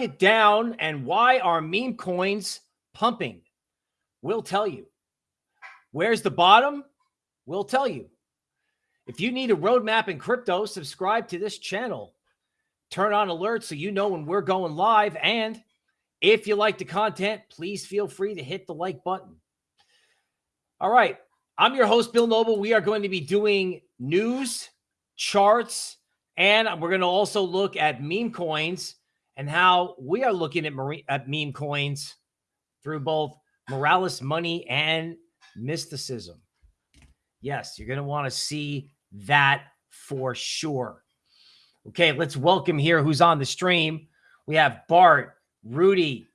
it down and why are meme coins pumping? We'll tell you. Where's the bottom? We'll tell you. If you need a roadmap in crypto, subscribe to this channel. Turn on alerts so you know when we're going live. And if you like the content, please feel free to hit the like button. All right. I'm your host, Bill Noble. We are going to be doing news, charts, and we're going to also look at meme coins and how we are looking at, marine, at meme coins through both Moralis money and mysticism. Yes, you're going to want to see that for sure. Okay, let's welcome here who's on the stream. We have Bart, Rudy,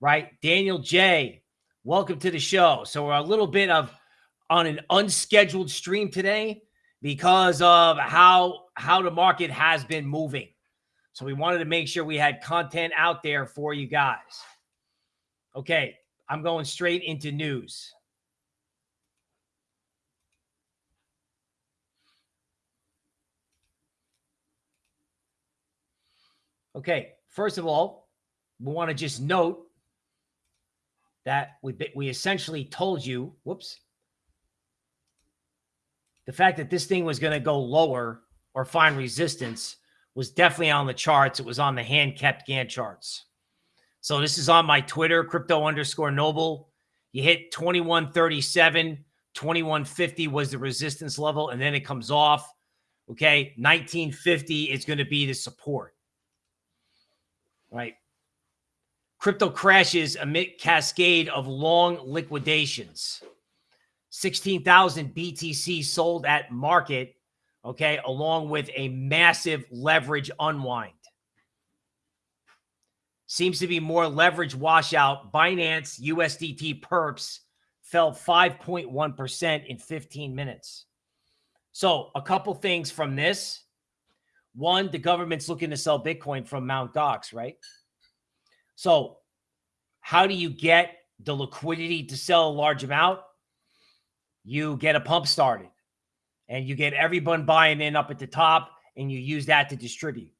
right? Daniel J. Welcome to the show. So we're a little bit of on an unscheduled stream today because of how how the market has been moving. So we wanted to make sure we had content out there for you guys. Okay, I'm going straight into news. Okay, first of all, we want to just note that we we essentially told you, whoops, the fact that this thing was going to go lower or find resistance was definitely on the charts. It was on the hand kept Gann charts. So this is on my Twitter, crypto underscore noble. You hit 2137, 2150 was the resistance level, and then it comes off. Okay. 1950 is going to be the support. Right. Crypto crashes amid cascade of long liquidations. 16,000 BTC sold at market okay, along with a massive leverage unwind. Seems to be more leverage washout. Binance USDT perps fell 5.1% in 15 minutes. So, a couple things from this. One, the government's looking to sell Bitcoin from Mount Gox, right? So, how do you get the liquidity to sell a large amount? You get a pump started and you get everyone buying in up at the top and you use that to distribute.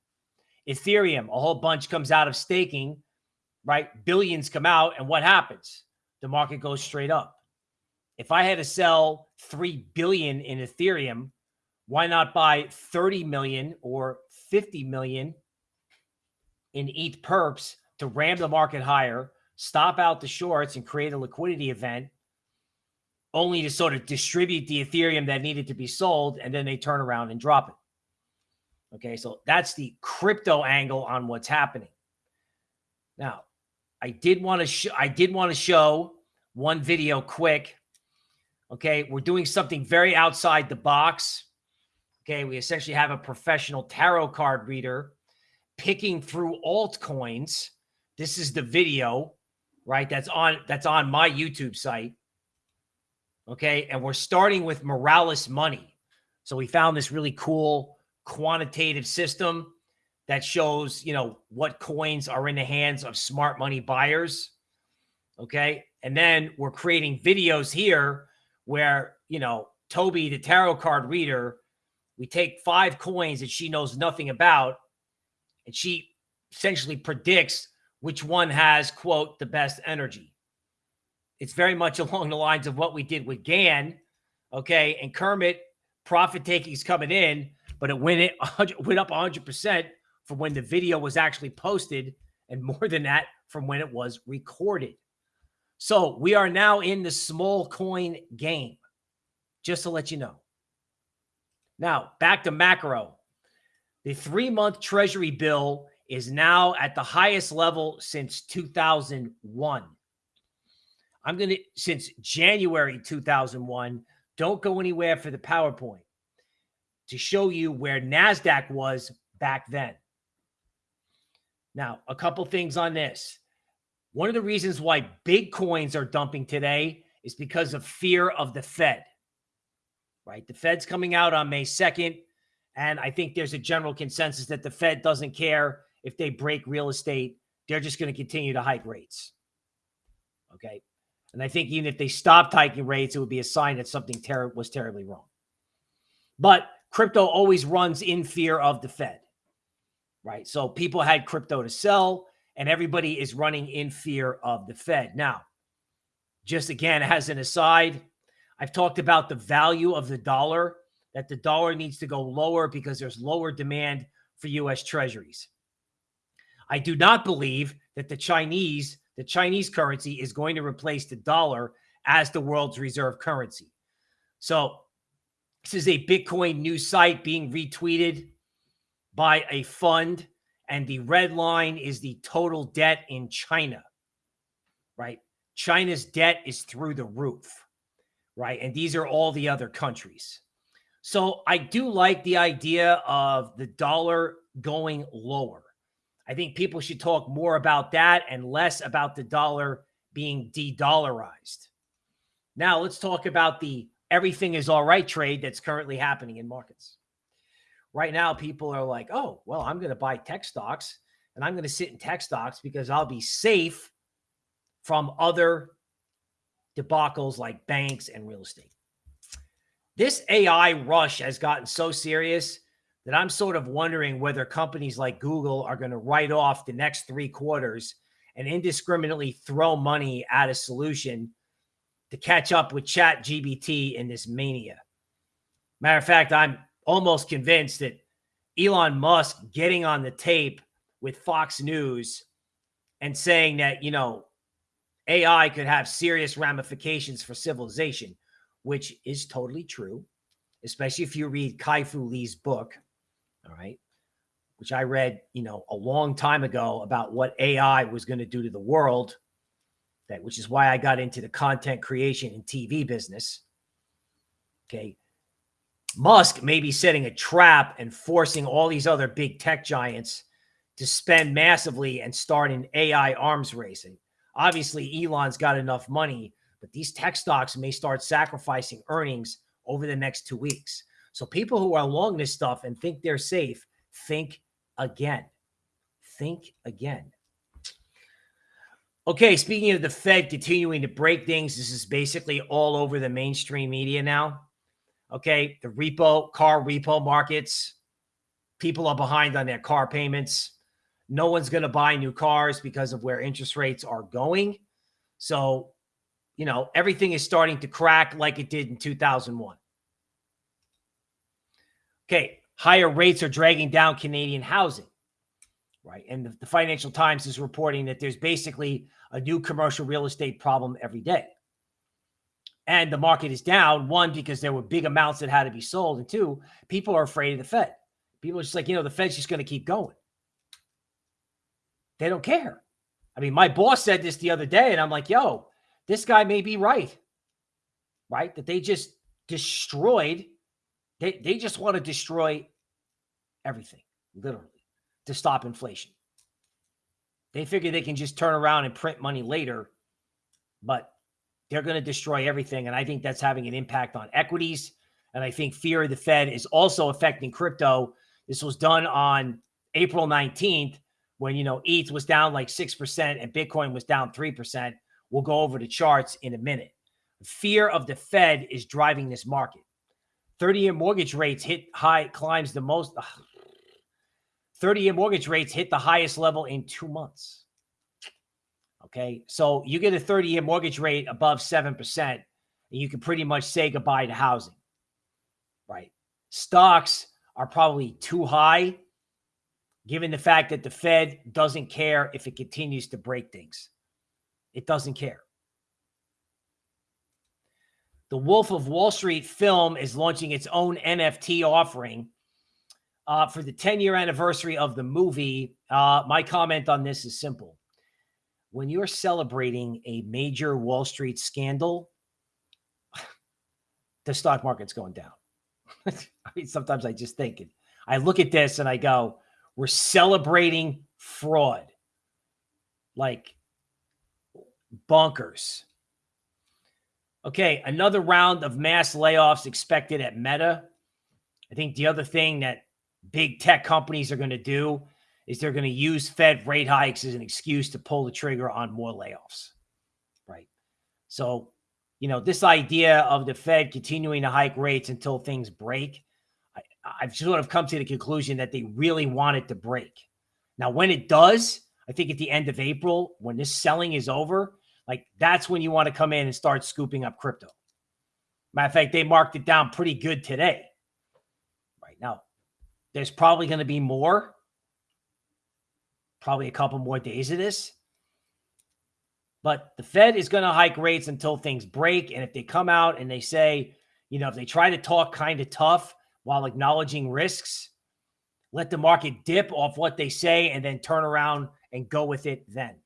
Ethereum, a whole bunch comes out of staking, right? Billions come out, and what happens? The market goes straight up. If I had to sell 3 billion in Ethereum, why not buy 30 million or 50 million in ETH perps to ram the market higher, stop out the shorts and create a liquidity event only to sort of distribute the Ethereum that needed to be sold, and then they turn around and drop it. Okay, so that's the crypto angle on what's happening. Now, I did want to show I did want to show one video quick. Okay, we're doing something very outside the box. Okay, we essentially have a professional tarot card reader picking through altcoins. This is the video, right? That's on that's on my YouTube site. Okay. And we're starting with Moralis money. So we found this really cool quantitative system that shows, you know, what coins are in the hands of smart money buyers. Okay. And then we're creating videos here where, you know, Toby, the tarot card reader, we take five coins that she knows nothing about, and she essentially predicts which one has, quote, the best energy. It's very much along the lines of what we did with Gann. Okay. And Kermit, profit taking is coming in, but it went, it went up 100% from when the video was actually posted, and more than that from when it was recorded. So we are now in the small coin game, just to let you know. Now, back to macro. The three month treasury bill is now at the highest level since 2001. I'm going to, since January 2001, don't go anywhere for the PowerPoint to show you where NASDAQ was back then. Now, a couple things on this. One of the reasons why big coins are dumping today is because of fear of the Fed, right? The Fed's coming out on May 2nd. And I think there's a general consensus that the Fed doesn't care if they break real estate. They're just going to continue to hike rates. Okay. And I think even if they stopped hiking rates, it would be a sign that something ter- was terribly wrong. But crypto always runs in fear of the Fed, right? So people had crypto to sell, and everybody is running in fear of the Fed. Now, just again, as an aside, I've talked about the value of the dollar, that the dollar needs to go lower because there's lower demand for US treasuries. I do not believe that the Chinese, the Chinese currency is going to replace the dollar as the world's reserve currency. So this is a Bitcoin news site being retweeted by a fund, and the red line is the total debt in China, right? China's debt is through the roof, right? And these are all the other countries. So I do like the idea of the dollar going lower. I think people should talk more about that and less about the dollar being de-dollarized. Now let's talk about the everything is all right trade that's currently happening in markets. Right now, people are like, oh, well, I'm going to buy tech stocks and I'm going to sit in tech stocks because I'll be safe from other debacles like banks and real estate. This AI rush has gotten so serious that I'm sort of wondering whether companies like Google are going to write off the next three quarters and indiscriminately throw money at a solution to catch up with ChatGPT in this mania. Matter of fact, I'm almost convinced that Elon Musk getting on the tape with Fox News and saying that, you know, AI could have serious ramifications for civilization, which is totally true, especially if you read Kai-Fu Lee's book, all right, which I read, you know, a long time ago about what AI was going to do to the world that which is why I got into the content creation and TV business. Okay. Musk may be setting a trap and forcing all these other big tech giants to spend massively and start an AI arms racing. Obviously, Elon's got enough money, but these tech stocks may start sacrificing earnings over the next two weeks. So people who are long this stuff and think they're safe, think again. Think again. Okay, speaking of the Fed continuing to break things, this is basically all over the mainstream media now. Okay, the repo, car repo markets, people are behind on their car payments. No one's going to buy new cars because of where interest rates are going. So, you know, everything is starting to crack like it did in 2001. Okay, higher rates are dragging down Canadian housing right? And the, the, Financial Times is reporting that there's basically a new commercial real estate problem every day. And the market is down, one, because there were big amounts that had to be sold. And two, people are afraid of the Fed. People are just like, you know, the Fed's just going to keep going. They don't care. I mean, my boss said this the other day, and I'm like, yo, this guy may be right. Right? That they just destroyed, they, they just want to destroy everything, literally, to stop inflation. They figure they can just turn around and print money later, but they're going to destroy everything. And I think that's having an impact on equities. And I think fear of the Fed is also affecting crypto. This was done on April 19th when, you know, ETH was down like 6% and Bitcoin was down 3%. We'll go over the charts in a minute. Fear of the Fed is driving this market. 30 year mortgage rates hit high, climbs the most. 30 year mortgage rates hit the highest level in two months. Okay. So you get a 30 year mortgage rate above 7%, and you can pretty much say goodbye to housing. Right. Stocks are probably too high, given the fact that the Fed doesn't care if it continues to break things. It doesn't care. The Wolf of Wall Street film is launching its own NFT offering uh, for the 10 year anniversary of the movie, uh, my comment on this is simple. When you're celebrating a major Wall Street scandal, the stock market's going down. I mean, sometimes I just think it. I look at this and I go, we're celebrating fraud. Like bonkers. Okay, another round of mass layoffs expected at Meta. I think the other thing that big tech companies are going to do is they're going to use Fed rate hikes as an excuse to pull the trigger on more layoffs. Right. So, you know, this idea of the Fed continuing to hike rates until things break, I, I've sort of come to the conclusion that they really want it to break. Now, when it does, I think at the end of April, when this selling is over, like that's when you want to come in and start scooping up crypto. Matter of fact, they marked it down pretty good today. Right now, there's probably going to be more, probably a couple more days of this. But the Fed is going to hike rates until things break. And if they come out and they say, you know, if they try to talk kind of tough while acknowledging risks, let the market dip off what they say and then turn around and go with it then.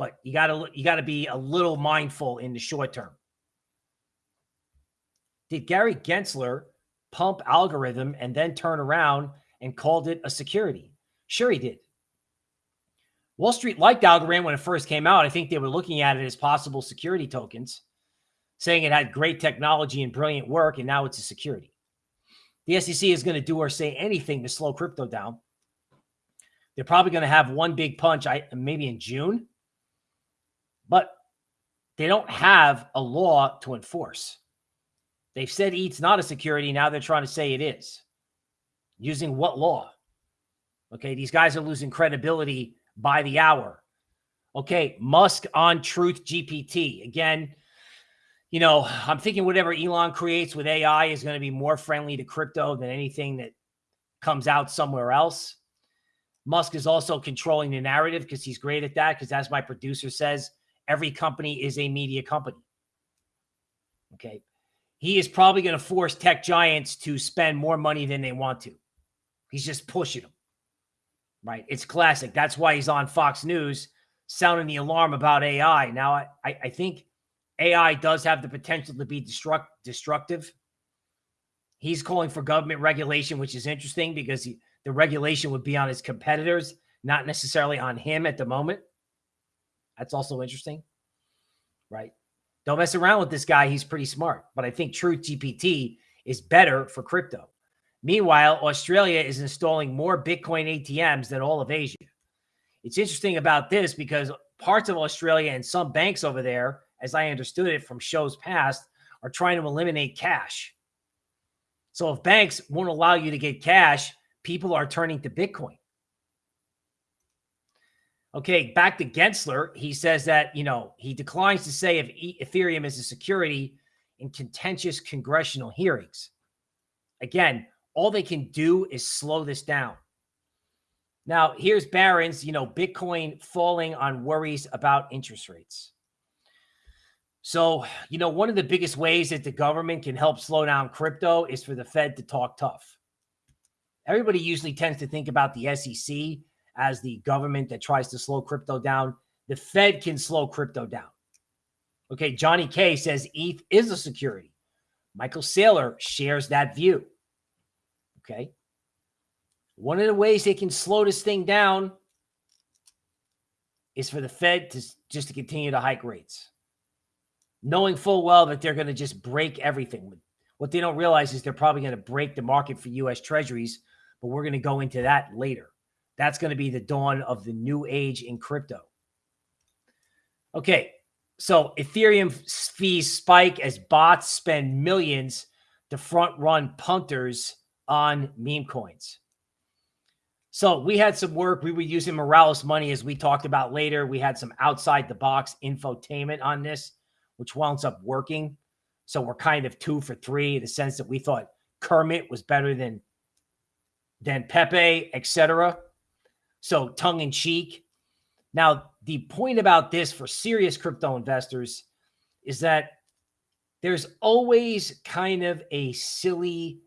But you got to you got to be a little mindful in the short term. Did Gary Gensler pump Algorand and then turn around and called it a security? Sure he did. Wall Street liked Algorand when it first came out. I think they were looking at it as possible security tokens, saying it had great technology and brilliant work, and now it's a security. The SEC is going to do or say anything to slow crypto down. They're probably going to have one big punch, I maybe in June, but they don't have a law to enforce. They've said ETH's not a security. Now they're trying to say it is. Using what law? Okay, these guys are losing credibility by the hour. Okay, Musk on Truth GPT. Again, you know, I'm thinking whatever Elon creates with AI is going to be more friendly to crypto than anything that comes out somewhere else. Musk is also controlling the narrative because he's great at that. Because as my producer says, every company is a media company. Okay. He is probably going to force tech giants to spend more money than they want to. He's just pushing them right? It's classic. That's why he's on Fox News sounding the alarm about AI. Now, I, I think AI does have the potential to be destruct, destructive. He's calling for government regulation, which is interesting because he, the regulation would be on his competitors, not necessarily on him at the moment. That's also interesting, right? Don't mess around with this guy. He's pretty smart. But I think Truth GPT is better for crypto. Meanwhile, Australia is installing more Bitcoin ATMs than all of Asia. It's interesting about this because parts of Australia and some banks over there, as I understood it from shows past, are trying to eliminate cash. So if banks won't allow you to get cash, people are turning to Bitcoin. Okay, back to Gensler. He says that, you know, he declines to say if Ethereum is a security in contentious congressional hearings. Again, all they can do is slow this down. Now, here's Barron's, you know, Bitcoin falling on worries about interest rates. So, you know, one of the biggest ways that the government can help slow down crypto is for the Fed to talk tough. Everybody usually tends to think about the SEC as the government that tries to slow crypto down. The Fed can slow crypto down. Okay, Johnny K says ETH is a security. Michael Saylor shares that view. Okay. One of the ways they can slow this thing down is for the Fed to just to continue to hike rates, knowing full well that they're going to just break everything. What they don't realize is they're probably going to break the market for U.S. Treasuries, but we're going to go into that later. That's going to be the dawn of the new age in crypto. Okay, so Ethereum fees spike as bots spend millions to front run punters on meme coins. So we had some work. We were using Moralis money as we talked about later. We had some outside the box infotainment on this, which wound up working. So we're kind of two for three in the sense that we thought Kermit was better than than Pepe, etc. So tongue in cheek. Now, the point about this for serious crypto investors is that there's always kind of a silly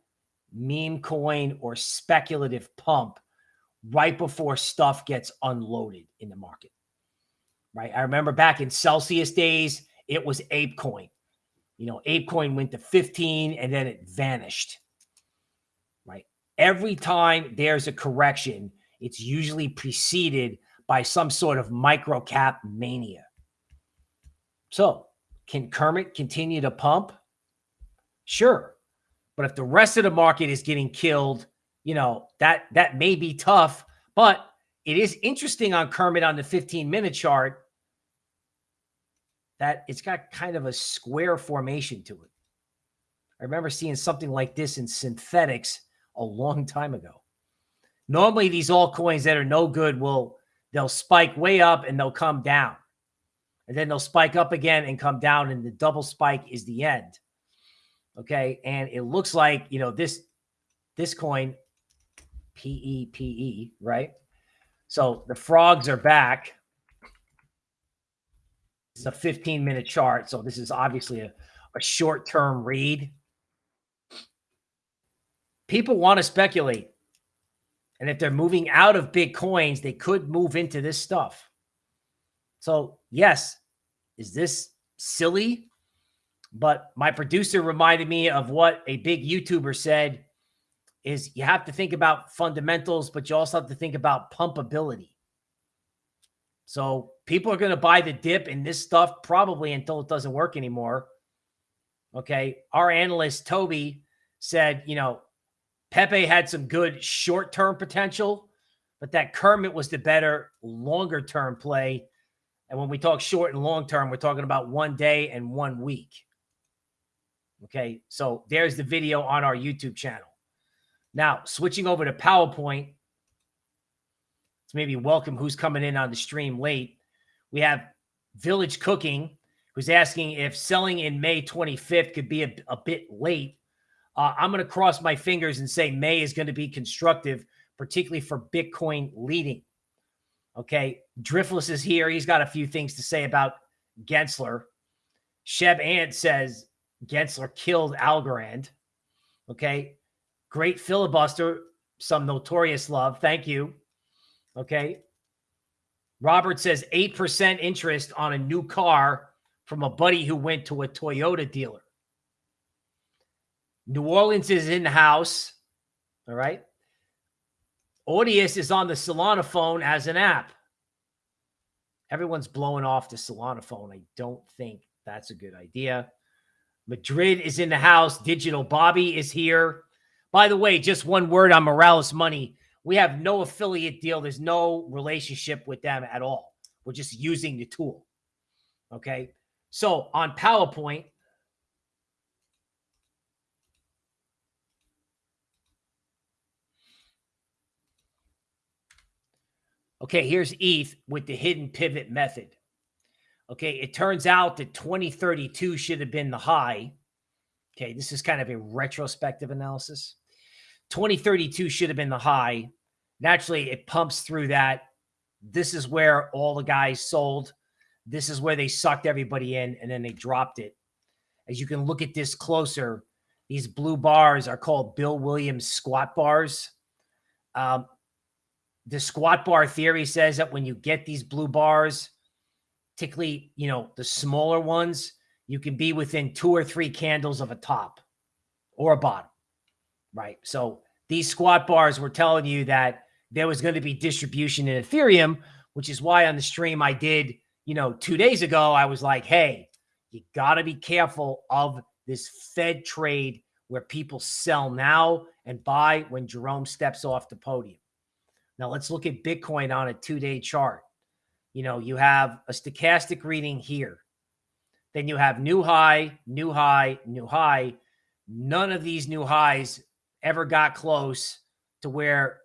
meme coin or speculative pump right before stuff gets unloaded in the market. Right. I remember back in Celsius days, it was ApeCoin. You know, ApeCoin went to 15 and then it vanished. Right. Every time there's a correction, it's usually preceded by some sort of microcap mania. So, can Kermit continue to pump? Sure. But if the rest of the market is getting killed, you know, that that may be tough, but it is interesting on Kermit on the 15 minute chart that it's got kind of a square formation to it. I remember seeing something like this in Synthetix a long time ago. Normally, these altcoins that are no good will they'll spike way up and they'll come down. And then they'll spike up again and come down. And the double spike is the end. Okay. And it looks like, you know, this, this coin, PEPE, right? So the frogs are back. It's a 15 minute chart. So this is obviously a, a short term read. People want to speculate. And if they're moving out of big coins, they could move into this stuff. So, yes, is this silly? But my producer reminded me of what a big YouTuber said is you have to think about fundamentals, but you also have to think about pumpability. So people are going to buy the dip in this stuff probably until it doesn't work anymore. Okay. Our analyst, Toby, said, you know, Pepe had some good short term potential, but that Kermit was the better longer term play. And when we talk short and long term, we're talking about one day and one week. Okay. So there's the video on our YouTube channel. Now, switching over to PowerPoint, let's maybe welcome who's coming in on the stream late. We have Village Cooking, who's asking if selling in May 25th could be a, a bit late. Uh, I'm going to cross my fingers and say May is going to be constructive, particularly for Bitcoin leading. Okay. Driftless is here. He's got a few things to say about Gensler. Sheb Ant says Gensler killed Algorand. Okay. Great filibuster. Some notorious love. Thank you. Okay. Robert says 8% interest on a new car from a buddy who went to a Toyota dealer. New Orleans is in the house. All right. Audius is on the Solana phone as an app. Everyone's blowing off the Solana phone. I don't think that's a good idea. Madrid is in the house. Digital Bobby is here. By the way, just one word on Moralis Money. We have no affiliate deal. There's no relationship with them at all. We're just using the tool. Okay. So on PowerPoint, Okay, here's ETH with the hidden pivot method. Okay, it turns out that 2032 should have been the high. Okay, this is kind of a retrospective analysis. 2032 should have been the high. Naturally, it pumps through that. This is where all the guys sold. This is where they sucked everybody in and then they dropped it. As you can look at this closer, these blue bars are called Bill Williams squat bars. Um, the squat bar theory says that when you get these blue bars, particularly, you know, the smaller ones, you can be within two or three candles of a top or a bottom, right? So these squat bars were telling you that there was going to be distribution in Ethereum, which is why on the stream I did, you know, two days ago, I was like, hey, you got to be careful of this Fed trade where people sell now and buy when Jerome steps off the podium. Now let's look at Bitcoin on a two day chart. You know, you have a stochastic reading here. Then you have new high, new high, new high. None of these new highs ever got close to where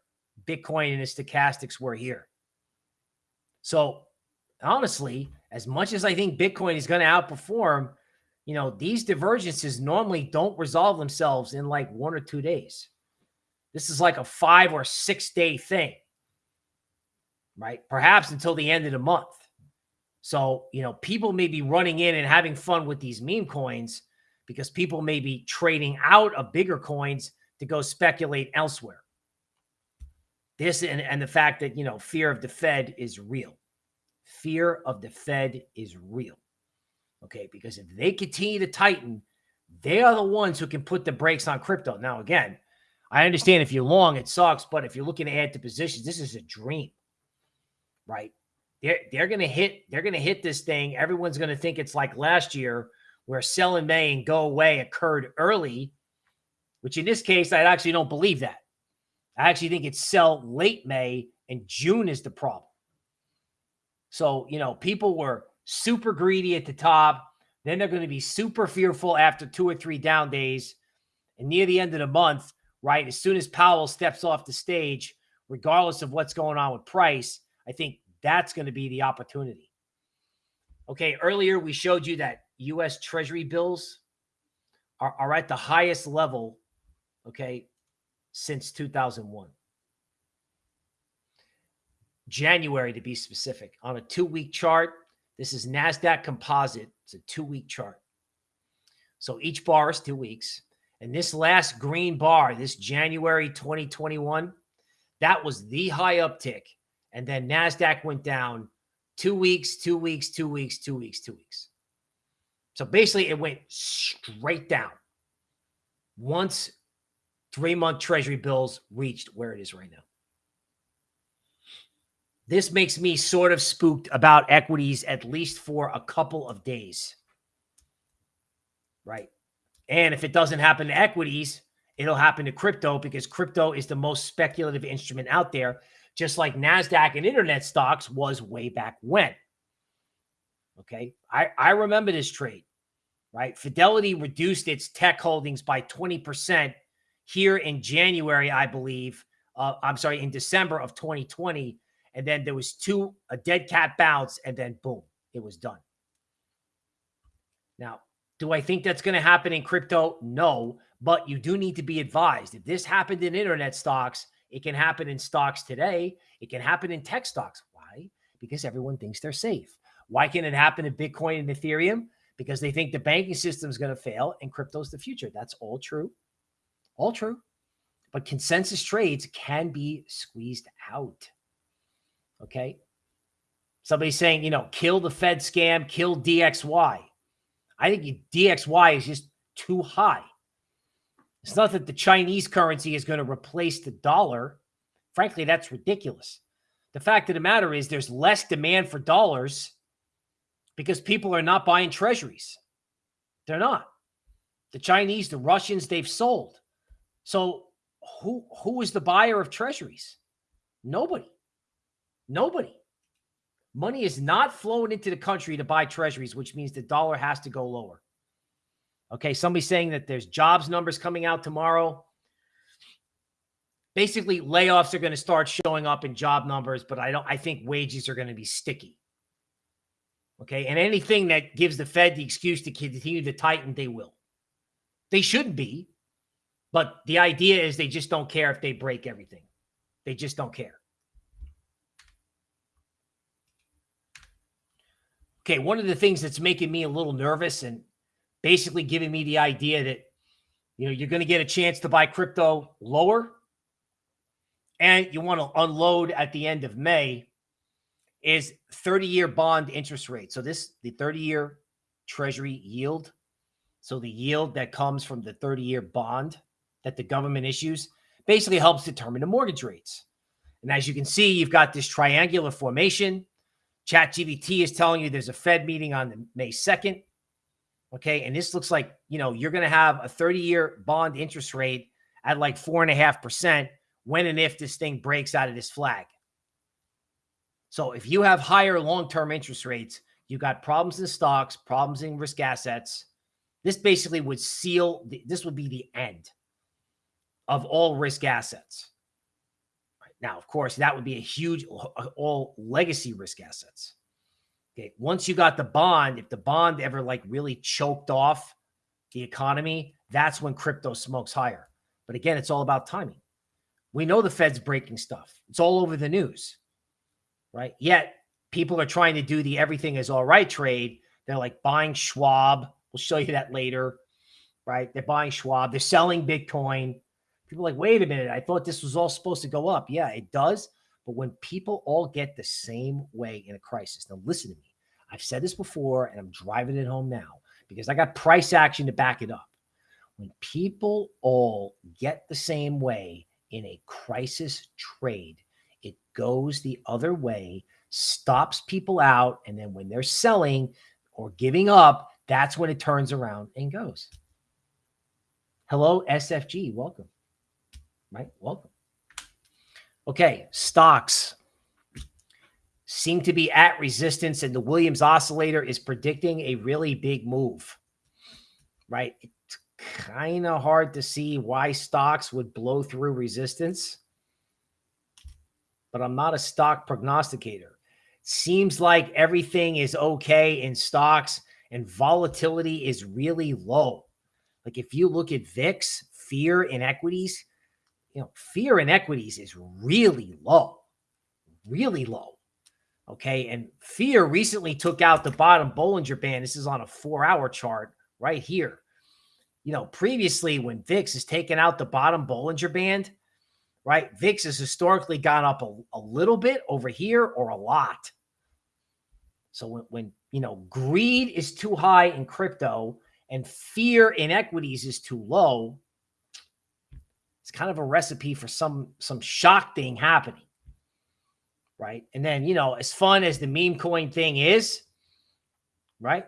Bitcoin and the stochastics were here. So honestly, as much as I think Bitcoin is going to outperform, you know, these divergences normally don't resolve themselves in like one or two days. This is like a five or six day thing, right? Perhaps until the end of the month. So, you know, people may be running in and having fun with these meme coins because people may be trading out of bigger coins to go speculate elsewhere. This and, and the fact that, you know, fear of the Fed is real. Fear of the Fed is real. Okay. Because if they continue to tighten, they are the ones who can put the brakes on crypto. Now, again, I understand if you're long, it sucks, but if you're looking to add to positions, this is a dream, right? They're they're gonna hit they're gonna hit this thing. Everyone's gonna think it's like last year where sell in May and go away occurred early, which in this case I actually don't believe that. I actually think it's sell late May and June is the problem. So you know people were super greedy at the top. Then they're going to be super fearful after two or three down days. And near the end of the month, right? As soon as Powell steps off the stage, regardless of what's going on with price, I think That's going to be the opportunity. Okay, earlier we showed you that US Treasury bills are, are at the highest level, okay, since 2001. January to be specific. On a two week chart, this is NASDAQ composite. It's a two week chart. So each bar is two weeks. And this last green bar, this January 2021, that was the high uptick. And then NASDAQ went down two weeks, two weeks, two weeks, two weeks, two weeks. So basically, it went straight down once three month treasury bills reached where it is right now. This makes me sort of spooked about equities, at least for a couple of days. Right. And if it doesn't happen to equities, it'll happen to crypto because crypto is the most speculative instrument out there, just like NASDAQ and internet stocks was way back when. Okay. I, I remember this trade, right? Fidelity reduced its tech holdings by 20% here in January, I believe. Uh, I'm sorry, in December of 2020 and then there was two a dead cat bounce, and then boom, it was done. Now, do I think that's going to happen in crypto? No, but you do need to be advised. If this happened in internet stocks, it can happen in stocks today. It can happen in tech stocks. Why? Because everyone thinks they're safe. Why can it happen in Bitcoin and Ethereum? Because they think the banking system is going to fail and crypto's the future. That's all true. All true. But consensus trades can be squeezed out. Okay. Somebody's saying, you know, kill the Fed scam, kill DXY. I think DXY is just too high. It's not that the Chinese currency is going to replace the dollar. Frankly, that's ridiculous. The fact of the matter is there's less demand for dollars because people are not buying treasuries. They're not. The Chinese, the Russians, they've sold. So who who is the buyer of treasuries? Nobody. Nobody. Money is not flowing into the country to buy treasuries, which means the dollar has to go lower. Okay, somebody's saying that there's jobs numbers coming out tomorrow. Basically, layoffs are going to start showing up in job numbers, but I don't I think wages are going to be sticky. Okay, and anything that gives the Fed the excuse to continue to tighten, they will. They shouldn't be, but the idea is they just don't care if they break everything. They just don't care. Okay, one of the things that's making me a little nervous and basically giving me the idea that, you know, you're going to get a chance to buy crypto lower and you want to unload at the end of May is 30 year bond interest rate. So this, the 30 year treasury yield. So the yield that comes from the 30 year bond that the government issues basically helps determine the mortgage rates. And as you can see, you've got this triangular formation. ChatGPT is telling you there's a Fed meeting on May 2nd. Okay. And this looks like, you know, you're going to have a 30 year bond interest rate at like four and a half percent when and if this thing breaks out of this flag. So if you have higher long term interest rates, you got problems in stocks, problems in risk assets. This basically would seal, this would be the end of all risk assets. Now, of course, that would be a huge all legacy risk assets. Okay. Once you got the bond, if the bond ever like really choked off the economy, that's when crypto smokes higher. But again, it's all about timing. We know the Fed's breaking stuff. It's all over the news, right? Yet people are trying to do the everything is all right trade. They're like buying Schwab. We'll show you that later, right? They're buying Schwab. They're selling Bitcoin. People like, wait a minute, I thought this was all supposed to go up. Yeah, it does. But when people all get the same way in a crisis, now listen to me. I've said this before and I'm driving it home now because I got price action to back it up. When people all get the same way in a crisis trade, it goes the other way, stops people out. And then when they're selling or giving up, that's when it turns around and goes. Hello, SFG. Welcome right? Welcome. Okay, stocks seem to be at resistance, and the Williams oscillator is predicting a really big move, right? It's kind of hard to see why stocks would blow through resistance, but I'm not a stock prognosticator. Seems like everything is okay in stocks and volatility is really low. Like if you look at VIX, fear in equities, you know, fear in equities is really low, really low. Okay. And fear recently took out the bottom Bollinger Band. This is on a four hour chart right here. You know, previously when VIX has taken out the bottom Bollinger Band, right? VIX has historically gone up a, a little bit over here or a lot. So when, when, you know, greed is too high in crypto and fear in equities is too low, it's kind of a recipe for some some shock thing happening. Right. And then, you know, as fun as the meme coin thing is, right?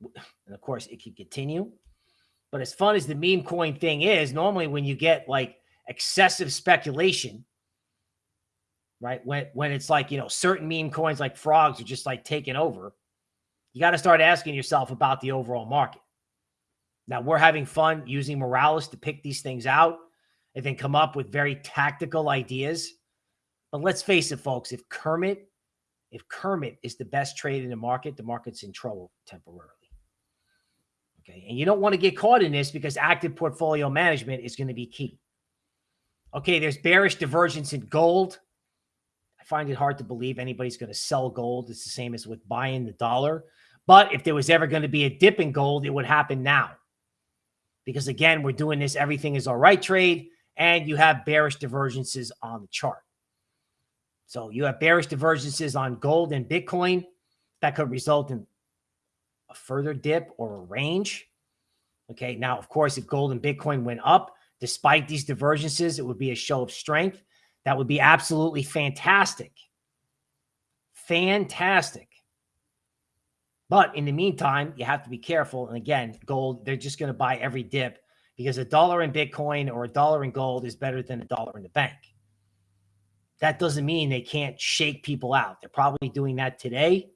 And of course, it could continue. But as fun as the meme coin thing is, normally when you get like excessive speculation, right? When when it's like, you know, certain meme coins like frogs are just like taking over, you got to start asking yourself about the overall market. Now we're having fun using Moralis to pick these things out and then come up with very tactical ideas. But let's face it, folks, if Kermit, if Kermit is the best trade in the market, the market's in trouble temporarily. Okay. And you don't want to get caught in this because active portfolio management is going to be key. Okay. There's bearish divergence in gold I find it hard to believe anybody's going to sell gold. It's the same as with buying the dollar. But if there was ever going to be a dip in gold, it would happen now. Because again, we're doing this everything is all right trade, and you have bearish divergences on the chart. So you have bearish divergences on gold and Bitcoin that could result in a further dip or a range. Okay. Now, of course, if gold and Bitcoin went up, despite these divergences, it would be a show of strength. That would be absolutely fantastic. Fantastic. But in the meantime, you have to be careful. And again, gold, they're just going to buy every dip because a dollar in Bitcoin or a dollar in gold is better than a dollar in the bank. That doesn't mean they can't shake people out. They're probably doing that today.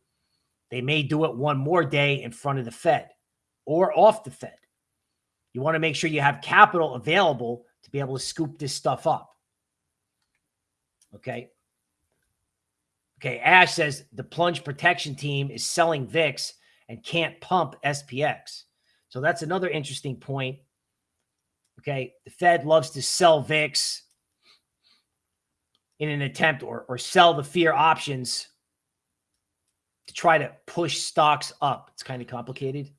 They may do it one more day in front of the Fed or off the Fed. You want to make sure you have capital available to be able to scoop this stuff up. Okay. Okay. Ash says the plunge protection team is selling VIX and can't pump SPX. So that's another interesting point. Okay. The Fed loves to sell VIX in an attempt or, or sell the fear options to try to push stocks up. It's kind of complicated,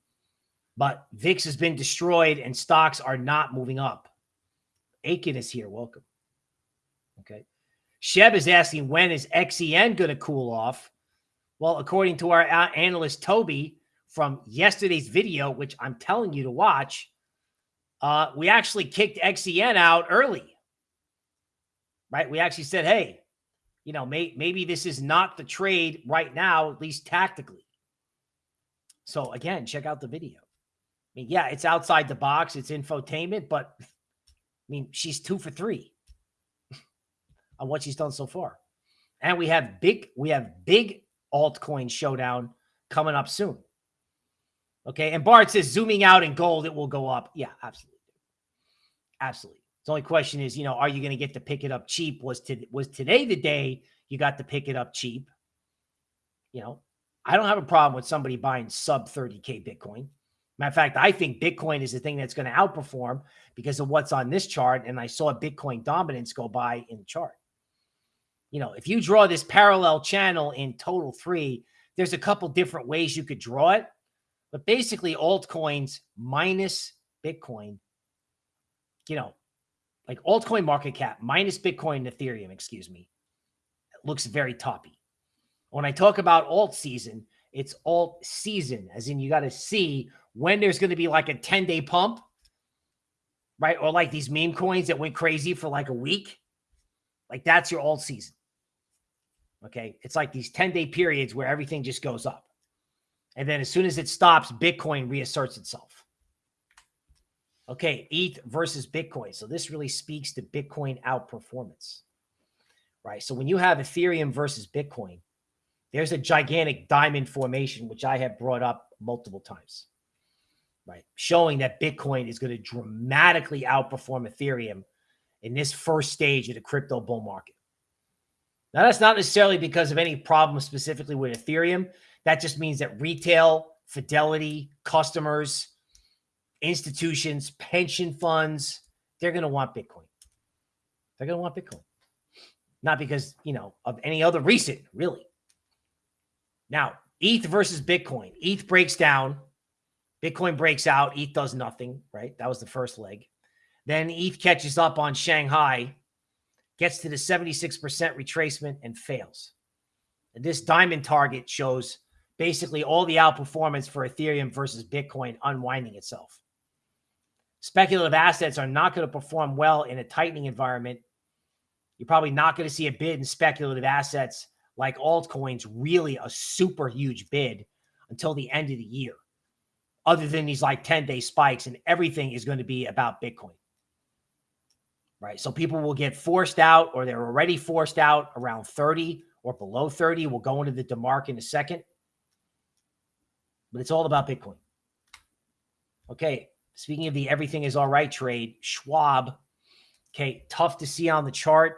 but VIX has been destroyed and stocks are not moving up. Aiken is here. Welcome. Okay. Sheb is asking, when is XEN going to cool off? Well, according to our analyst, Toby, from yesterday's video, which I'm telling you to watch, uh, we actually kicked XEN out early, right? We actually said, hey, you know, may, maybe this is not the trade right now, at least tactically. So again, check out the video. I mean, yeah, it's outside the box. It's infotainment, but I mean, she's two for three on what she's done so far. And we have big, we have big altcoin showdown coming up soon. Okay. And Bart says zooming out in gold, it will go up. Yeah, absolutely. Absolutely. The only question is, you know, are you going to get to pick it up cheap? Was to was today the day you got to pick it up cheap? You know, I don't have a problem with somebody buying sub 30k Bitcoin. Matter of fact, I think Bitcoin is the thing that's going to outperform because of what's on this chart. And I saw Bitcoin dominance go by in the chart you know, if you draw this parallel channel in total three, there's a couple different ways you could draw it. But basically, altcoins minus Bitcoin, you know, like altcoin market cap minus Bitcoin and Ethereum, excuse me, looks very toppy. When I talk about alt season, it's alt season, as in you got to see when there's going to be like a 10 day pump, right? Or like these meme coins that went crazy for like a week. Like that's your alt season. Okay. It's like these 10 day periods where everything just goes up. And then as soon as it stops, Bitcoin reasserts itself. Okay. ETH versus Bitcoin. So this really speaks to Bitcoin outperformance, right? So when you have Ethereum versus Bitcoin, there's a gigantic diamond formation, which I have brought up multiple times, right? Showing that Bitcoin is going to dramatically outperform Ethereum in this first stage of the crypto bull market. Now, that's not necessarily because of any problem specifically with Ethereum. That just means that retail, fidelity, customers, institutions, pension funds, they're going to want Bitcoin. They're going to want Bitcoin. Not because, you know, of any other reason, really. Now, ETH versus Bitcoin. ETH breaks down. Bitcoin breaks out. ETH does nothing, right? That was the first leg. Then ETH catches up on Shanghai, gets to the 76% retracement and fails. And this diamond target shows basically all the outperformance for Ethereum versus Bitcoin unwinding itself. Speculative assets are not going to perform well in a tightening environment. You're probably not going to see a bid in speculative assets like altcoins, really a super huge bid until the end of the year, other than these like 10 day spikes, and everything is going to be about Bitcoin right? So people will get forced out or they're already forced out around 30 or below 30. We'll go into the DeMark in a second. But it's all about Bitcoin. Okay. Speaking of the everything is all right trade, Schwab. Okay. Tough to see on the chart,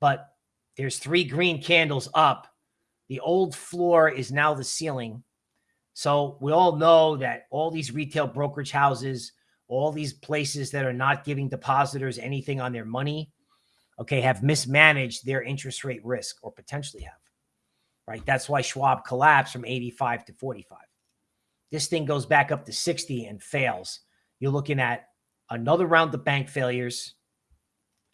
but there's three green candles up. The old floor is now the ceiling. So we all know that all these retail brokerage houses – all these places that are not giving depositors anything on their money, okay, have mismanaged their interest rate risk or potentially have, right? That's why Schwab collapsed from 85 to 45. This thing goes back up to 60 and fails. You're looking at another round of bank failures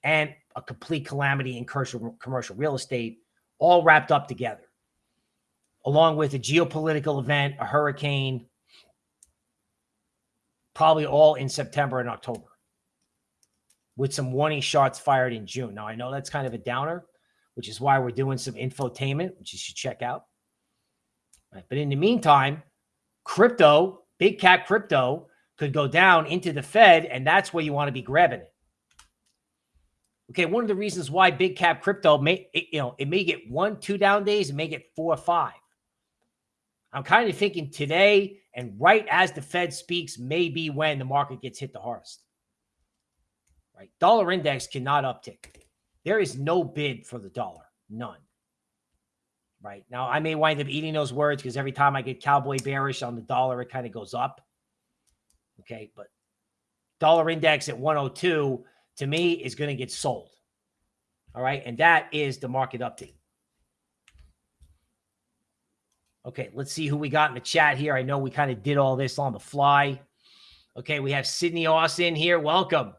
and a complete calamity in commercial, real estate, all wrapped up together, along with a geopolitical event, a hurricane, probably all in September and October with some warning shots fired in June. Now, I know that's kind of a downer, which is why we're doing some infotainment, which you should check out. Right. But in the meantime, crypto, big cat crypto could go down into the Fed, and that's where you want to be grabbing it. Okay, one of the reasons why big cap crypto may, it, you know, it may get one, two down days, it may get four or five. I'm kind of thinking today and right as the Fed speaks may be when the market gets hit the hardest. Right? Dollar index cannot uptick. There is no bid for the dollar. None. Right. Now, I may wind up eating those words because every time I get cowboy bearish on the dollar, it kind of goes up. Okay. But dollar index at 102 to me is going to get sold. All right. And that is the market update. Okay, let's see who we got in the chat here. I know we kind of did all this on the fly. Okay, we have Sydney Austin here. Welcome.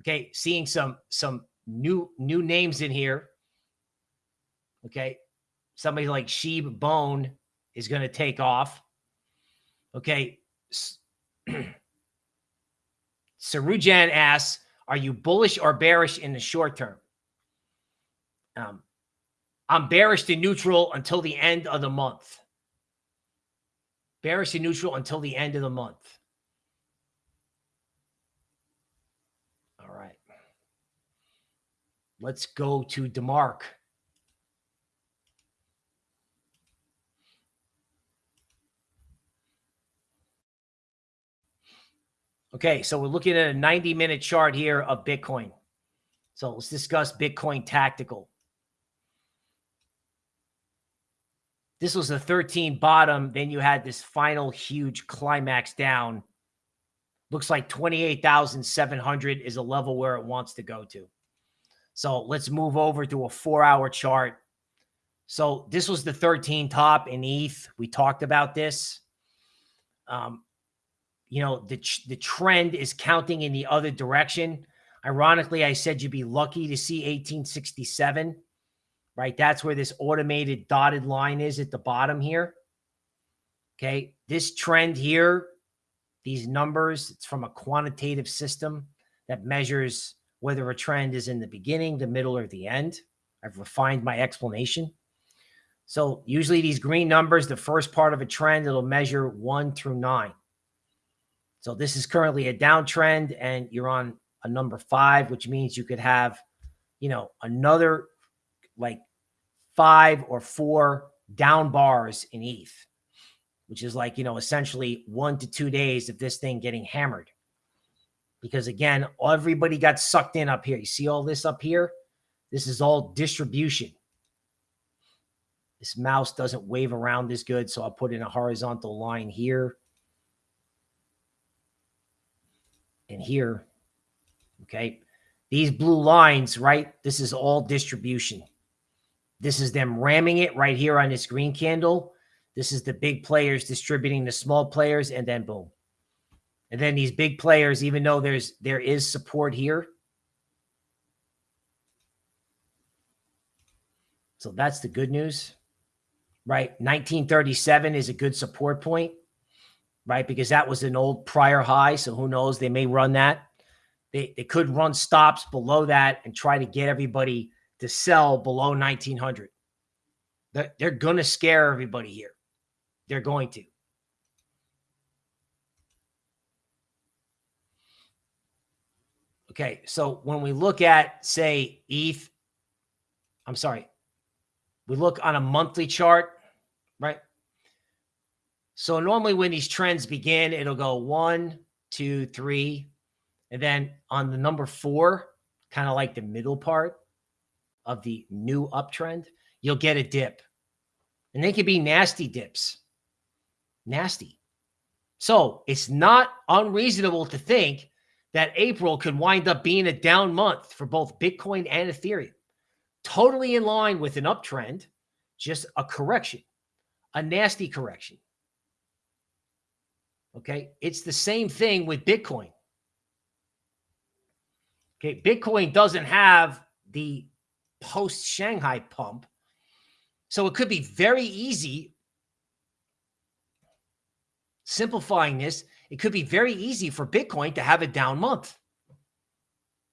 Okay, seeing some some new new names in here. Okay, somebody like Sheeb Bone is going to take off. Okay, Sarujan asks, "Are you bullish or bearish in the short term?" Um, I'm bearish to neutral until the end of the month. Bearish to neutral until the end of the month. All right. Let's go to DeMark. Okay, so we're looking at a 90 minute chart here of Bitcoin. So let's discuss Bitcoin tactical. This was a 13 bottom. Then you had this final huge climax down. Looks like 28,700 is a level where it wants to go to. So let's move over to a four hour chart. So this was the 13 top in ETH. We talked about this. Um, you know, the, the trend is counting in the other direction. Ironically, I said you'd be lucky to see 1867 right? That's where this automated dotted line is at the bottom here. Okay. This trend here, these numbers, it's from a quantitative system that measures whether a trend is in the beginning, the middle, or the end. I've refined my explanation. So usually these green numbers, the first part of a trend, it'll measure one through nine. So this is currently a downtrend and you're on a number five, which means you could have, you know, another like five or four down bars in ETH, which is like, you know, essentially one to two days of this thing getting hammered. Because again, everybody got sucked in up here. You see all this up here? This is all distribution. This mouse doesn't wave around as good, so I'll put in a horizontal line here and here. Okay. These blue lines, right? This is all distribution. This is them ramming it right here on this green candle. This is the big players distributing the small players, and then boom. And then these big players, even though there's there is support here. So that's the good news, right? 1937 is a good support point, right? Because that was an old prior high. So who knows? They may run that. They, they could run stops below that and try to get everybody to sell below 1900. They're, they're going to scare everybody here. They're going to. Okay, so when we look at, say, ETH, I'm sorry, we look on a monthly chart, right? So normally when these trends begin, it'll go one, two, three, and then on the number four, kind of like the middle part of the new uptrend, you'll get a dip. And they can be nasty dips. Nasty. So it's not unreasonable to think that April could wind up being a down month for both Bitcoin and Ethereum. Totally in line with an uptrend, just a correction, a nasty correction. Okay. It's the same thing with Bitcoin. Okay. Bitcoin doesn't have the post Shanghai pump. So it could be very easy. Simplifying this, it could be very easy for Bitcoin to have a down month,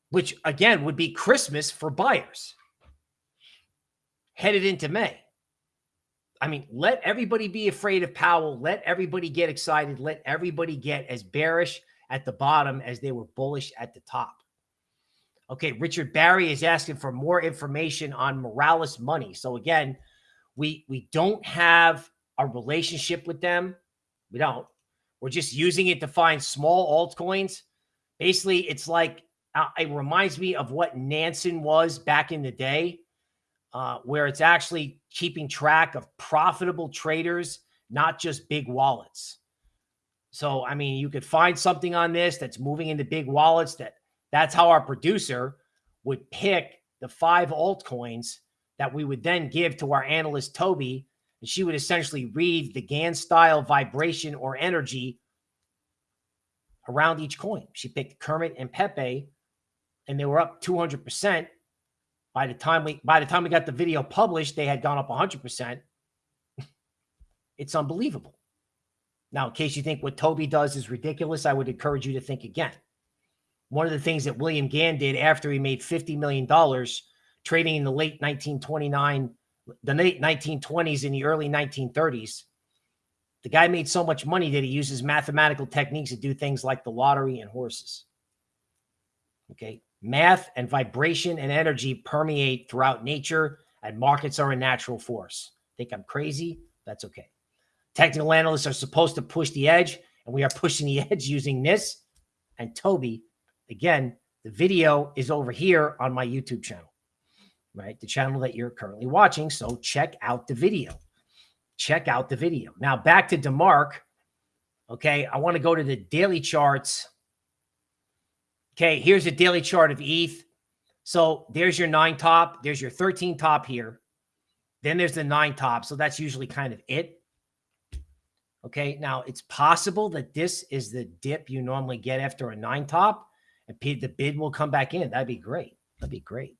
which again would be Christmas for buyers headed into May. I mean, let everybody be afraid of Powell. Let everybody get excited. Let everybody get as bearish at the bottom as they were bullish at the top. Okay, Richard Barry is asking for more information on Moralis Money. So again, we we don't have a relationship with them. We don't. We're just using it to find small altcoins. Basically, it's like uh, it reminds me of what Nansen was back in the day, uh, where it's actually keeping track of profitable traders, not just big wallets. So, I mean, you could find something on this that's moving into big wallets that that's how our producer would pick the five altcoins that we would then give to our analyst, Toby. And she would essentially read the Gann style vibration or energy around each coin. She picked Kermit and Pepe, and they were up 200%. By the time we by the time we got the video published, they had gone up 100%. it's unbelievable. Now, in case you think what Toby does is ridiculous, I would encourage you to think again one of the things that William Gann did after he made $50 million trading in the late 1929, the late 1920s and the early 1930s. The guy made so much money that he uses mathematical techniques to do things like the lottery and horses. Okay. Math and vibration and energy permeate throughout nature, and markets are a natural force. Think I'm crazy? That's okay. Technical analysts are supposed to push the edge, and we are pushing the edge using this and Toby Again, the video is over here on my YouTube channel, right? The channel that you're currently watching. So check out the video. Check out the video. Now back to DeMark. Okay, I want to go to the daily charts. Okay, here's a daily chart of ETH. So there's your nine top. There's your 13 top here. Then there's the nine top. So that's usually kind of it. Okay, now it's possible that this is the dip you normally get after a nine top and the bid will come back in. That'd be great. That'd be great.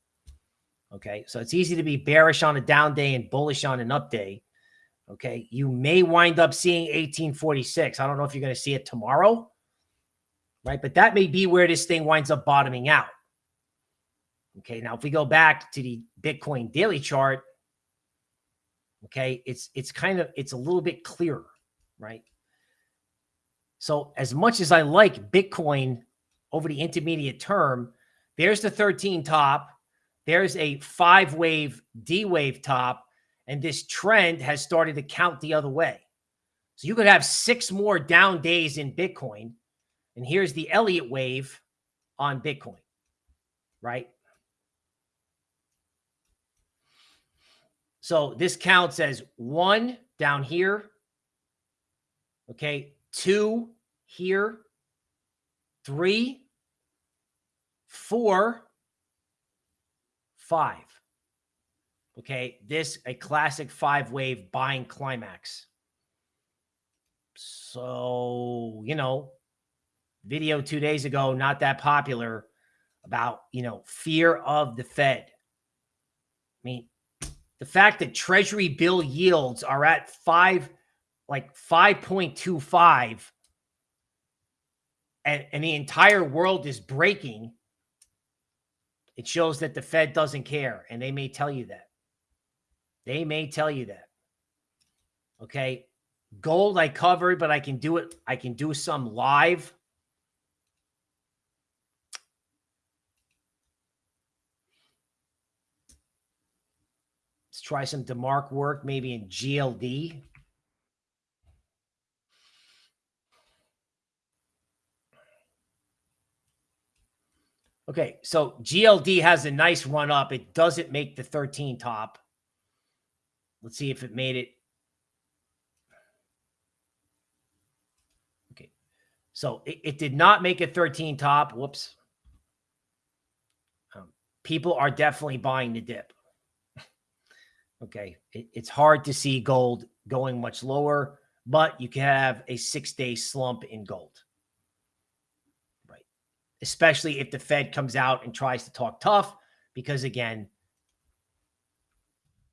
Okay. So it's easy to be bearish on a down day and bullish on an up day. Okay. You may wind up seeing 1846. I don't know if you're going to see it tomorrow. Right. But that may be where this thing winds up bottoming out. Okay. Now, if we go back to the Bitcoin daily chart, okay, it's it's kind of it's a little bit clearer, right? So as much as I like Bitcoin over the intermediate term, there's the 13 top. There's a five wave D wave top. And this trend has started to count the other way. So you could have six more down days in Bitcoin. And here's the Elliott wave on Bitcoin, right? So this counts as one down here. Okay. Two here. Three, four, five. Okay. This a classic five wave buying climax. So, you know, video two days ago, not that popular about, you know, fear of the Fed. I mean, the fact that treasury bill yields are at five, like 5.25 and, and the entire world is breaking, it shows that the Fed doesn't care. And they may tell you that. They may tell you that. Okay. Gold I covered, but I can do it. I can do some live. Try some DeMark work, maybe in GLD. Okay, so GLD has a nice run up. It doesn't make the 13 top. Let's see if it made it. Okay, so it, it did not make a 13 top. Whoops. Um, people are definitely buying the dip. Okay. It, it's hard to see gold going much lower, but you can have a six day slump in gold. Right. Especially if the Fed comes out and tries to talk tough, because again,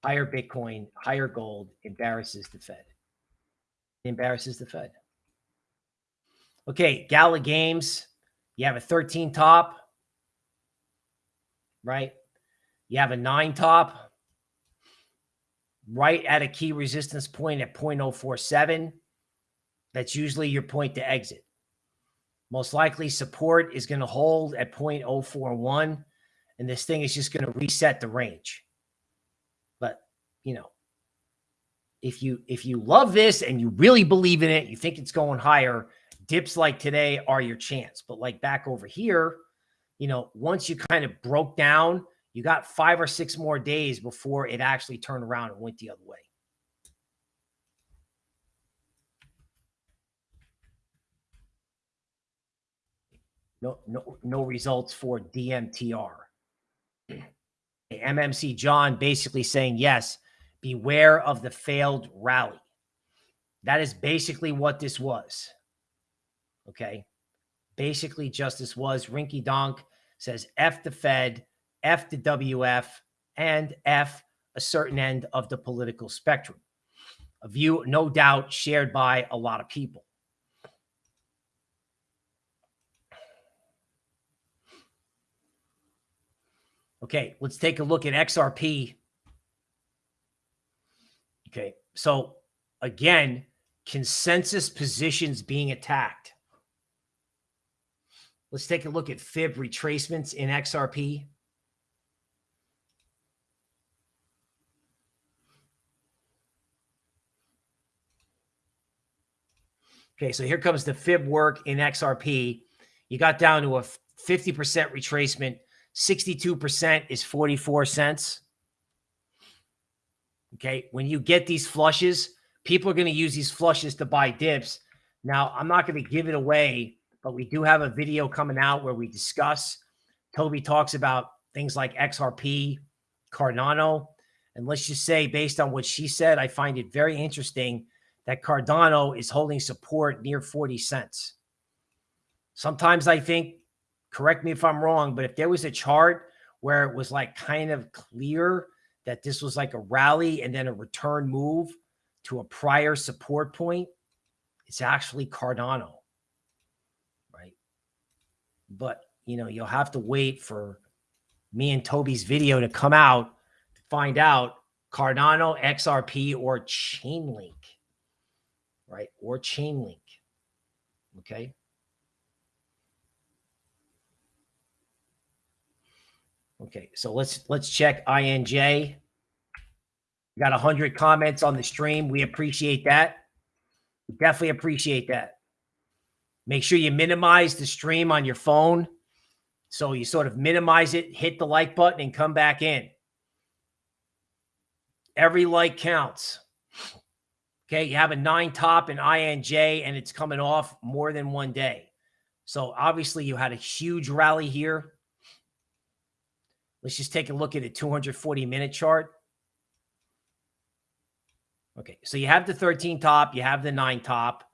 higher Bitcoin, higher gold embarrasses the Fed. It embarrasses the Fed. Okay. Gala Games, you have a 13 top, right? You have a nine top right at a key resistance point at 0.047. That's usually your point to exit. Most likely support is going to hold at 0.041 and this thing is just going to reset the range. But, you know, if you if you love this and you really believe in it, you think it's going higher, dips like today are your chance. But like back over here, you know, once you kind of broke down you got five or six more days before it actually turned around and went the other way. No, no, no results for DMTR. MMC John basically saying, yes, beware of the failed rally. That is basically what this was. Okay. Basically, justice was Rinky Donk says F the Fed F the WF, and F a certain end of the political spectrum. A view, no doubt, shared by a lot of people. Okay, let's take a look at XRP. Okay, so again, consensus positions being attacked. Let's take a look at fib retracements in XRP. Okay, so here comes the fib work in XRP. You got down to a 50% retracement. 62% is 44 cents. Okay, when you get these flushes, people are going to use these flushes to buy dips. Now, I'm not going to give it away, but we do have a video coming out where we discuss. Toby talks about things like XRP, Cardano. And let's just say, based on what she said, I find it very interesting that Cardano is holding support near 40 cents. Sometimes I think, correct me if I'm wrong, but if there was a chart where it was like kind of clear that this was like a rally and then a return move to a prior support point, it's actually Cardano, right? But, you know, you'll have to wait for me and Toby's video to come out to find out Cardano, XRP, or Chainlink right? Or Chainlink. Okay. Okay, so let's let's check INJ. We got 100 comments on the stream. We appreciate that. We definitely appreciate that. Make sure you minimize the stream on your phone. So you sort of minimize it, hit the like button, and come back in. Every like counts. Okay, you have a nine top in INJ and it's coming off more than one day. So obviously you had a huge rally here. Let's just take a look at a 240 minute chart. Okay, so you have the 13 top, you have the nine top.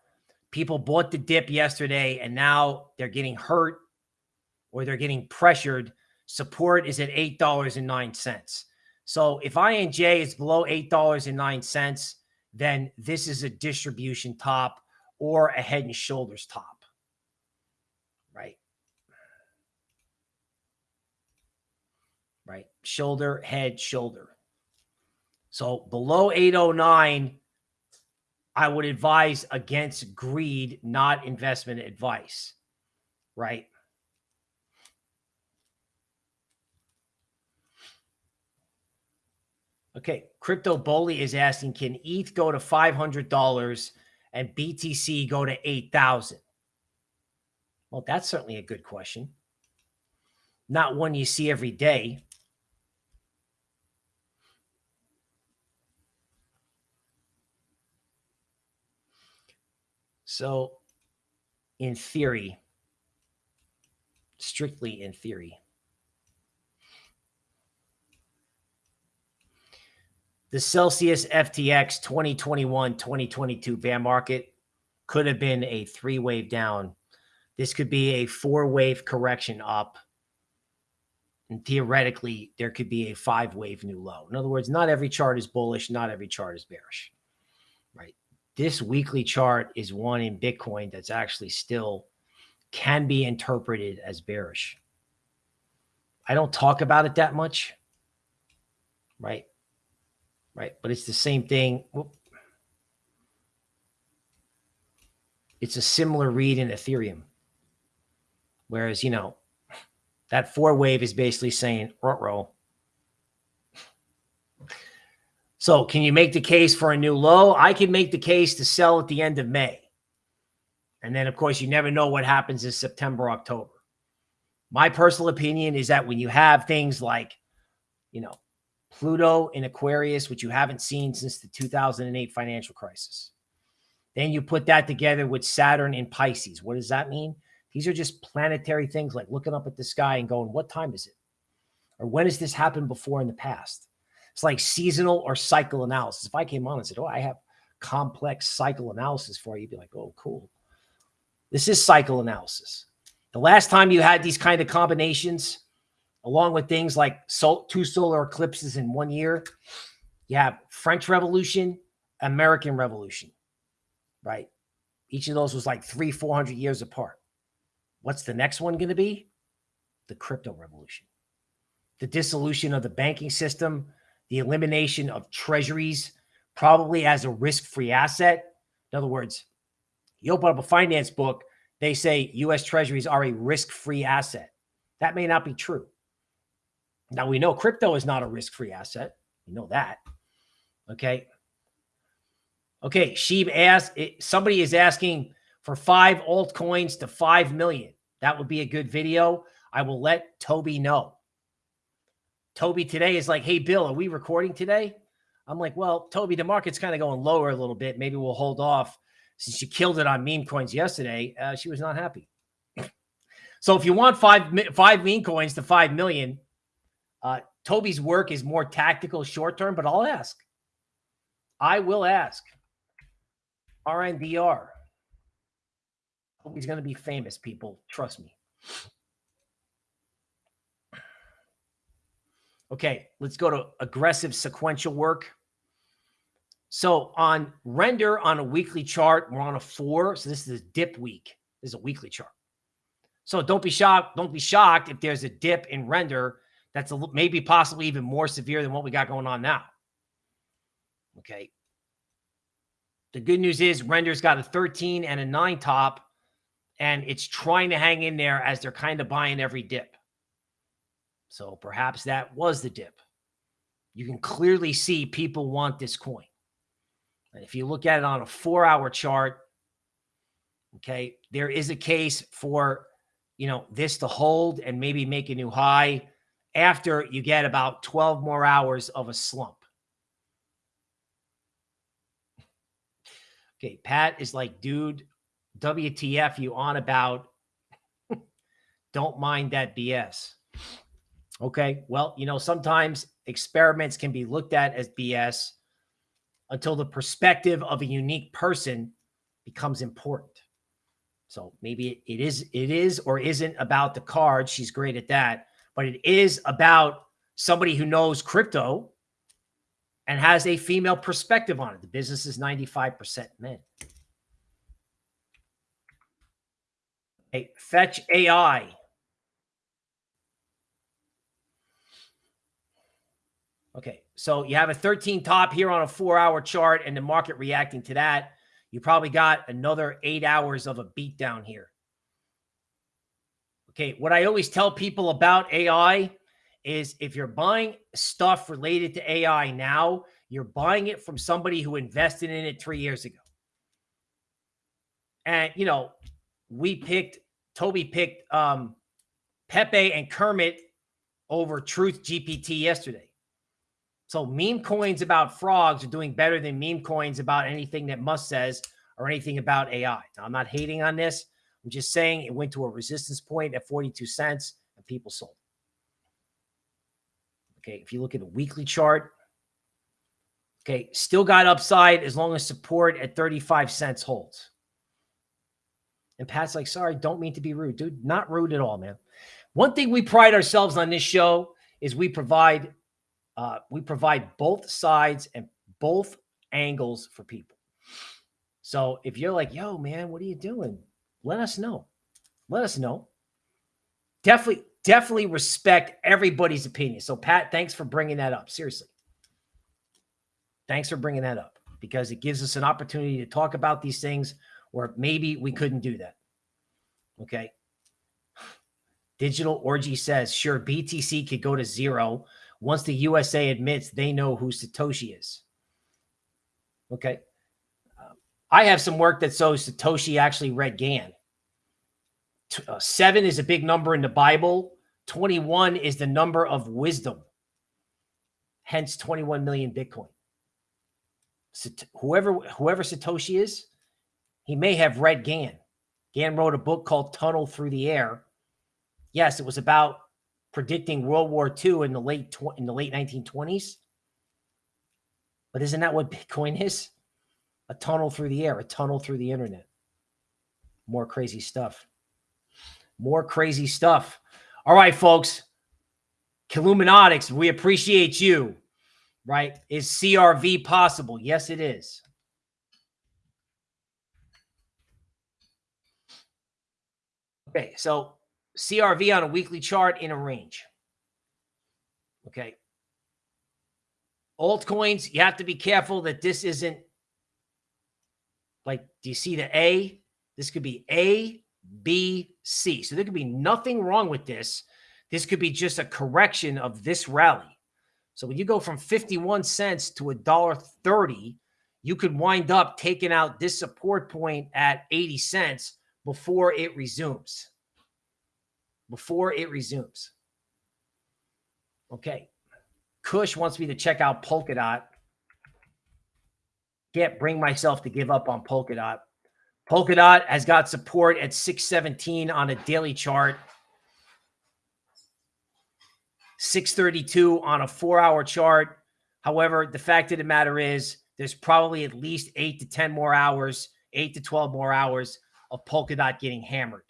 People bought the dip yesterday and now they're getting hurt or they're getting pressured. Support is at $8.09. So if INJ is below $8.09, then this is a distribution top or a head and shoulders top. Right. Right. Shoulder, head, shoulder. So below 809, I would advise against greed, not investment advice. Right. Okay, Crypto Bully is asking, can ETH go to $500 and BTC go to 8,000? Well, that's certainly a good question. Not one you see every day. So, in theory, strictly in theory, the Celsius FTX 2021 2022 bear market could have been a three wave down. This could be a four wave correction up. And theoretically, there could be a five wave new low. In other words, not every chart is bullish, not every chart is bearish. Right. This weekly chart is one in Bitcoin that's actually still can be interpreted as bearish. I don't talk about it that much. Right right? But it's the same thing. It's a similar read in Ethereum. Whereas, you know, that four wave is basically saying, row. So can you make the case for a new low? I can make the case to sell at the end of May. And then, of course, you never know what happens in September, October. My personal opinion is that when you have things like, you know, Pluto in Aquarius, which you haven't seen since the 2008 financial crisis. Then you put that together with Saturn in Pisces. What does that mean? These are just planetary things like looking up at the sky and going, what time is it? Or when has this happened before in the past? It's like seasonal or cycle analysis. If I came on and said, oh, I have complex cycle analysis for you, you'd be like, oh, cool. This is cycle analysis. The last time you had these kind of combinations, along with things like sol two solar eclipses in one year. You have French Revolution, American Revolution, right? Each of those was like three, 400 years apart. What's the next one going to be? The crypto revolution, the dissolution of the banking system, the elimination of treasuries, probably as a risk-free asset. In other words, you open up a finance book, they say U.S. treasuries are a risk-free asset. That may not be true. Now we know crypto is not a risk-free asset. We know that. Okay. Okay. Sheeb asked, somebody is asking for five altcoins to 5 million. That would be a good video. I will let Toby know. Toby today is like, hey, Bill, are we recording today? I'm like, well, Toby, the market's kind of going lower a little bit. Maybe we'll hold off since you killed it on meme coins yesterday. Uh, she was not happy. so if you want five, five meme coins to 5 million, uh, Toby's work is more tactical, short term, but I'll ask. I will ask. RNDR. Toby's going to be famous, people. Trust me. Okay, let's go to aggressive sequential work. So on render on a weekly chart, we're on a four. So this is a dip week. This is a weekly chart. So don't be shocked. Don't be shocked if there's a dip in render that's a, maybe possibly even more severe than what we got going on now. Okay. The good news is Render's got a 13 and a 9 top, and it's trying to hang in there as they're kind of buying every dip. So perhaps that was the dip. You can clearly see people want this coin. And if you look at it on a four hour chart, okay, there is a case for, you know, this to hold and maybe make a new high after you get about 12 more hours of a slump. Okay, Pat is like, dude, WTF you on about? Don't mind that BS. Okay, well, you know, sometimes experiments can be looked at as BS until the perspective of a unique person becomes important. So maybe it is, it is or isn't about the card. She's great at that but it is about somebody who knows crypto and has a female perspective on it. The business is 95% men. Hey, Fetch AI. Okay, so you have a 13 top here on a four hour chart and the market reacting to that. You probably got another eight hours of a beat down here. Okay, what I always tell people about AI is if you're buying stuff related to AI now, you're buying it from somebody who invested in it three years ago. And, you know, we picked, Toby picked um, Pepe and Kermit over Truth GPT yesterday. So meme coins about frogs are doing better than meme coins about anything that Musk says or anything about AI. Now, I'm not hating on this. I'm just saying it went to a resistance point at 42 cents and people sold. Okay, if you look at the weekly chart, okay, still got upside as long as support at 35 cents holds. And Pat's like, sorry, don't mean to be rude. Dude, not rude at all, man. One thing we pride ourselves on this show is we provide uh, we provide both sides and both angles for people. So if you're like, yo, man, what are you doing? Let us know. Let us know. Definitely, definitely respect everybody's opinion. So, Pat, thanks for bringing that up. Seriously. Thanks for bringing that up because it gives us an opportunity to talk about these things where maybe we couldn't do that. Okay. Digital Orgy says, sure, BTC could go to zero once the USA admits they know who Satoshi is. Okay. Um, I have some work that shows Satoshi actually read Gann. Uh, seven is a big number in the Bible. 21 is the number of wisdom. Hence 21 million Bitcoin. Whoever whoever Satoshi is, he may have read Gann. Gann wrote a book called Tunnel Through the Air. Yes, it was about predicting World War II in the late in the late 1920s. But isn't that what Bitcoin is? A tunnel through the air, a tunnel through the internet. More crazy stuff. More crazy stuff. All right, folks. Killuminatics, we appreciate you. Right? Is CRV possible? Yes, it is. Okay, so CRV on a weekly chart in a range. Okay. Altcoins, you have to be careful that this isn't like, do you see the A? This could be A, B, C. So there could be nothing wrong with this. This could be just a correction of this rally. So when you go from 51 cents to a dollar 30, you could wind up taking out this support point at 80 cents before it resumes before it resumes. Okay. Kush wants me to check out Polkadot. Can't bring myself to give up on Polkadot. Polkadot has got support at 617 on a daily chart. 632 on a four-hour chart. However, the fact of the matter is there's probably at least 8 to 10 more hours, 8 to 12 more hours of Polkadot getting hammered.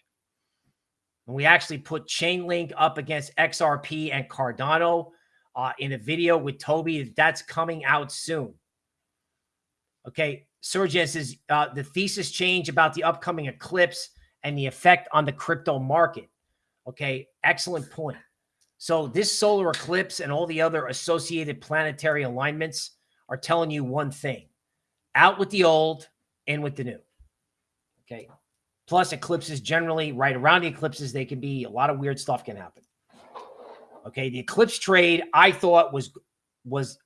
And we actually put Chainlink up against XRP and Cardano uh, in a video with Toby. That's coming out soon. Okay. Sergeant says uh, the thesis change about the upcoming eclipse and the effect on the crypto market. Okay. Excellent point. So this solar eclipse and all the other associated planetary alignments are telling you one thing. Out with the old, in with the new. Okay. Plus, eclipses generally, right around the eclipses, they can be a lot of weird stuff can happen. Okay, the eclipse trade I thought was was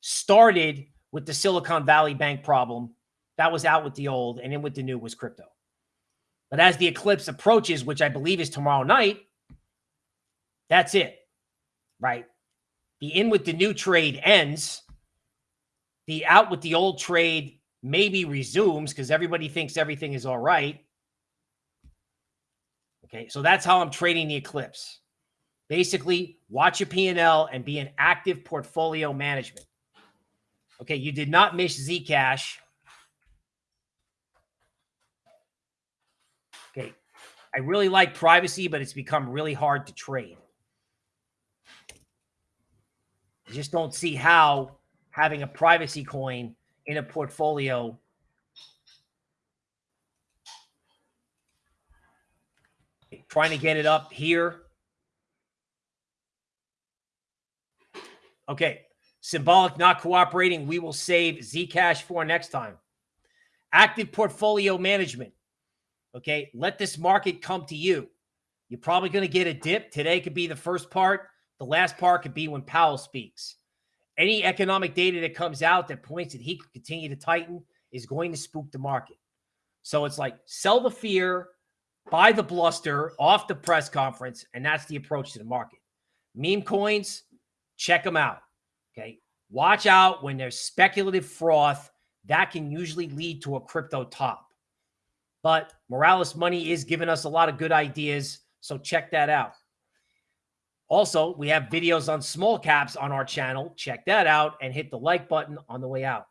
started with the Silicon Valley Bank problem. That was out with the old, and in with the new was crypto. But as the eclipse approaches, which I believe is tomorrow night, that's it, right? The in with the new trade ends. The out with the old trade maybe resumes because everybody thinks everything is all right. Okay, so that's how I'm trading the eclipse. Basically, watch your P&L and be an active portfolio management. Okay, you did not miss Zcash. Okay, I really like privacy, but it's become really hard to trade. I just don't see how having a privacy coin in a portfolio trying to get it up here. Okay. Symbolic not cooperating. We will save Zcash for next time. Active portfolio management. Okay. Let this market come to you. You're probably going to get a dip. Today could be the first part. The last part could be when Powell speaks. Any economic data that comes out that points that he could continue to tighten is going to spook the market. So it's like sell the fear, buy the bluster off the press conference, and that's the approach to the market. Meme coins, check them out. Okay. Watch out when there's speculative froth. That can usually lead to a crypto top. But Moralis Money is giving us a lot of good ideas. So check that out. Also, we have videos on small caps on our channel. Check that out and hit the like button on the way out.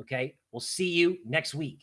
Okay. We'll see you next week.